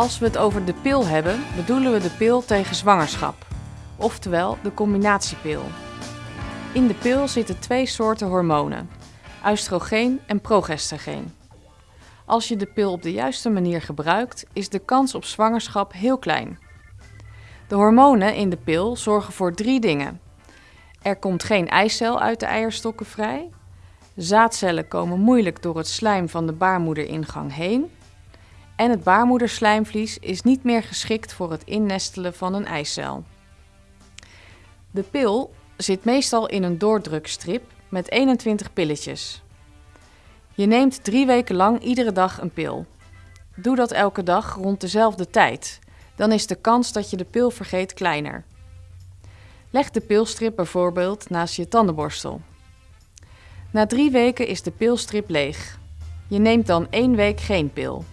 Als we het over de pil hebben, bedoelen we de pil tegen zwangerschap, oftewel de combinatiepil. In de pil zitten twee soorten hormonen, oestrogeen en progestageen. Als je de pil op de juiste manier gebruikt, is de kans op zwangerschap heel klein. De hormonen in de pil zorgen voor drie dingen. Er komt geen eicel uit de eierstokken vrij. Zaadcellen komen moeilijk door het slijm van de baarmoederingang heen. En het baarmoederslijmvlies is niet meer geschikt voor het innestelen van een eicel. De pil zit meestal in een doordrukstrip met 21 pilletjes. Je neemt drie weken lang iedere dag een pil. Doe dat elke dag rond dezelfde tijd. Dan is de kans dat je de pil vergeet kleiner. Leg de pilstrip bijvoorbeeld naast je tandenborstel. Na drie weken is de pilstrip leeg. Je neemt dan één week geen pil.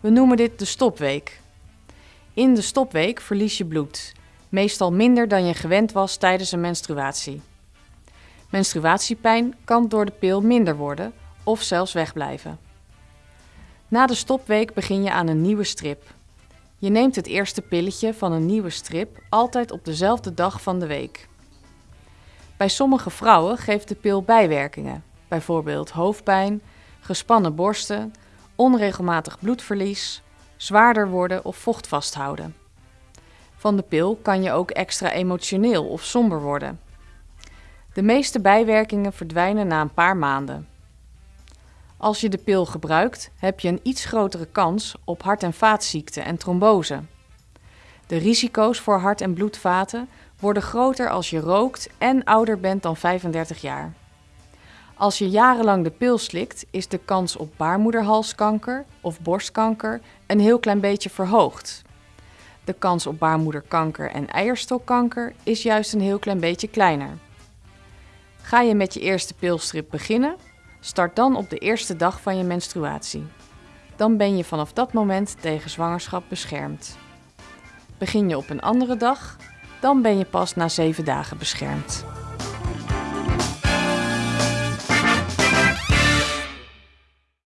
We noemen dit de stopweek. In de stopweek verlies je bloed, meestal minder dan je gewend was tijdens een menstruatie. Menstruatiepijn kan door de pil minder worden of zelfs wegblijven. Na de stopweek begin je aan een nieuwe strip. Je neemt het eerste pilletje van een nieuwe strip altijd op dezelfde dag van de week. Bij sommige vrouwen geeft de pil bijwerkingen, bijvoorbeeld hoofdpijn, gespannen borsten, onregelmatig bloedverlies, zwaarder worden of vocht vasthouden. Van de pil kan je ook extra emotioneel of somber worden. De meeste bijwerkingen verdwijnen na een paar maanden. Als je de pil gebruikt, heb je een iets grotere kans op hart- en vaatziekten en trombose. De risico's voor hart- en bloedvaten worden groter als je rookt en ouder bent dan 35 jaar. Als je jarenlang de pil slikt, is de kans op baarmoederhalskanker of borstkanker een heel klein beetje verhoogd. De kans op baarmoederkanker en eierstokkanker is juist een heel klein beetje kleiner. Ga je met je eerste pilstrip beginnen, start dan op de eerste dag van je menstruatie. Dan ben je vanaf dat moment tegen zwangerschap beschermd. Begin je op een andere dag, dan ben je pas na 7 dagen beschermd.